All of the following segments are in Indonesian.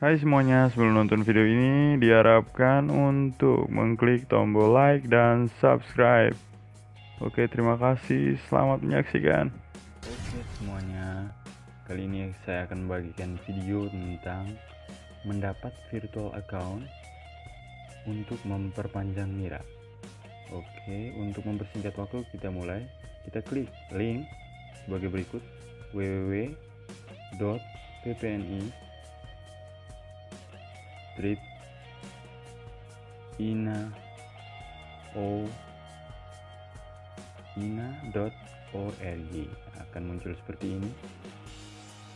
Hai semuanya, sebelum nonton video ini diharapkan untuk mengklik tombol like dan subscribe. Oke, terima kasih. Selamat menyaksikan. Oke semuanya, kali ini saya akan bagikan video tentang mendapat virtual account untuk memperpanjang Mira. Oke, untuk mempersingkat waktu kita mulai. Kita klik link sebagai berikut www.ppni strip ina o ina.org akan muncul seperti ini.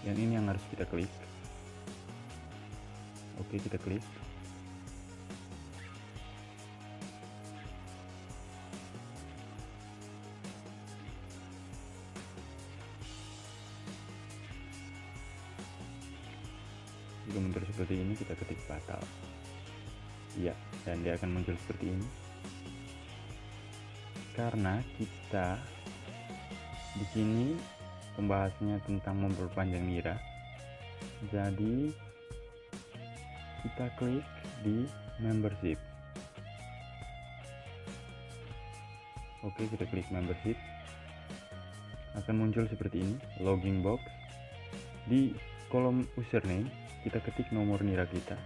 Yang ini yang harus kita klik. Oke kita klik jika muncul seperti ini kita ketik batal. Ya dan dia akan muncul seperti ini. Karena kita di sini pembahasannya tentang memperpanjang nira. Jadi kita klik di membership. Oke kita klik membership. Akan muncul seperti ini login box di kolom username kita ketik nomor nira kita.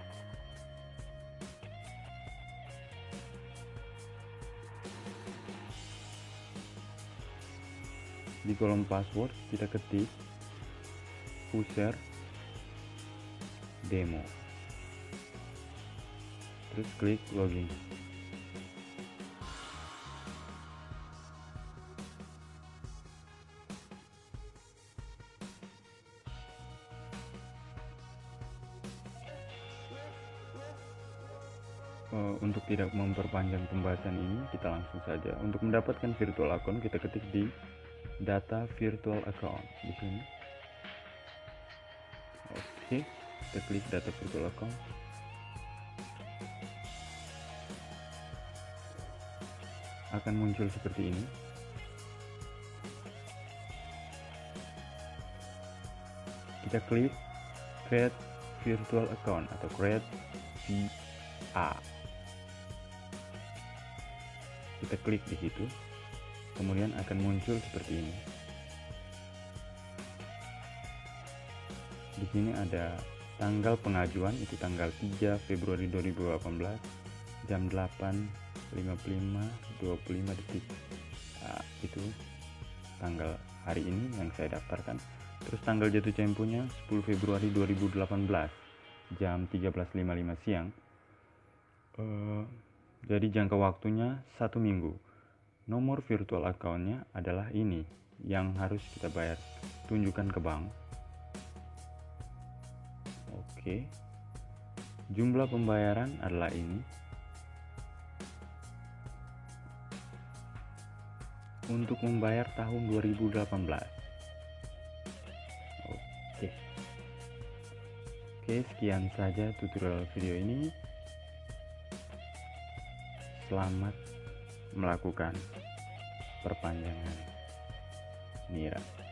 Di kolom password kita ketik user demo. Terus klik login untuk tidak memperpanjang pembahasan ini kita langsung saja. Untuk mendapatkan virtual account kita ketik di data virtual account. Di sini. Oke kita klik data virtual account. Akan muncul seperti ini. Kita klik create virtual account atau create VA kita klik di situ. Kemudian akan muncul seperti ini. Di sini ada tanggal pengajuan itu tanggal 3 Februari 2018 jam 8.55 25 detik. Nah, itu tanggal hari ini yang saya daftarkan. Terus tanggal jatuh temponya 10 Februari 2018 jam 13.55 siang. Uh, jadi jangka waktunya satu minggu. Nomor virtual accountnya adalah ini yang harus kita bayar. Tunjukkan ke bank. Oke. Jumlah pembayaran adalah ini. Untuk membayar tahun 2018. Oke. Oke, sekian saja tutorial video ini selamat melakukan perpanjangan nira.